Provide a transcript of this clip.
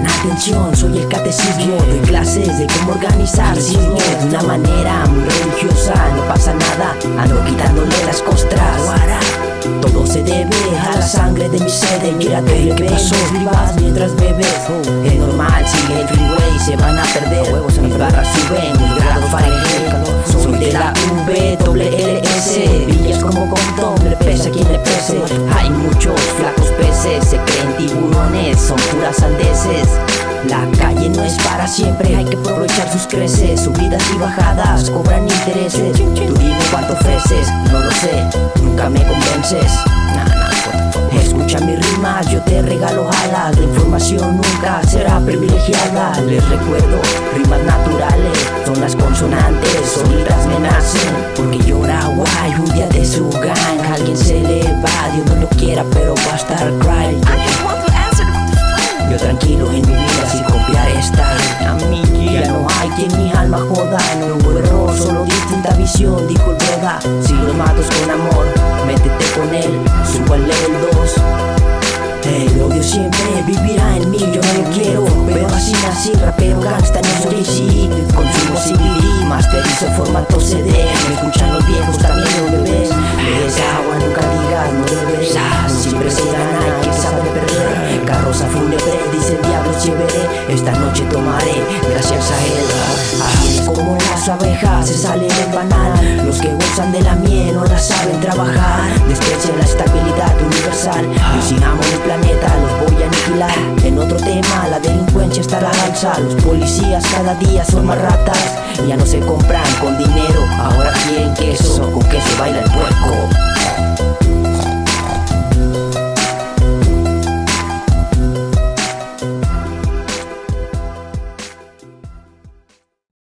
atención, soy el catecismo. Doy clases de cómo organizar sismos De una manera muy religiosa No pasa nada, ando quitándole las costras. Todo se debe a la sangre de mi sede Mírate que pasó, mientras bebes. Es normal, sigue el freeway, se van a perder. Mis barras no es para siempre, hay que aprovechar sus creces Subidas y bajadas, cobran intereses. Tú dime cuánto ofreces, no lo sé, nunca me convences. Escucha mis rimas, yo te regalo alas. La información nunca será privilegiada. Les recuerdo, rimas naturales Son las consonantes, sonidas me nacen. Porque llora guay, un día de su gang. Alguien se le va, Dios no lo quiera pero va a estar cry. Yo tranquilo en mi vida solo distinta visión Dijo el si los matos con amor Métete con él, suba el level 2 el odio siempre vivirá en mí, yo no lo quiero Pero así nací, rapero gangsta, no soy sí Consumo CBD, masterizo formato CD Me escuchan los viejos, también los bebés. Les agua, nunca digas, no deberás Siempre se gana, quien sabe perder. Carroza fúnebre, dice el diablo chévere Esta noche tomaré, gracias a él. Así es como las abejas se salen del banal Los que gozan de la miel no la saben trabajar. Desprecian la estabilidad universal. Amo el planeta los voy a aniquilar. En otro tema la delincuencia está a la alza. Los policías cada día son más ratas. Ya no se compran con dinero,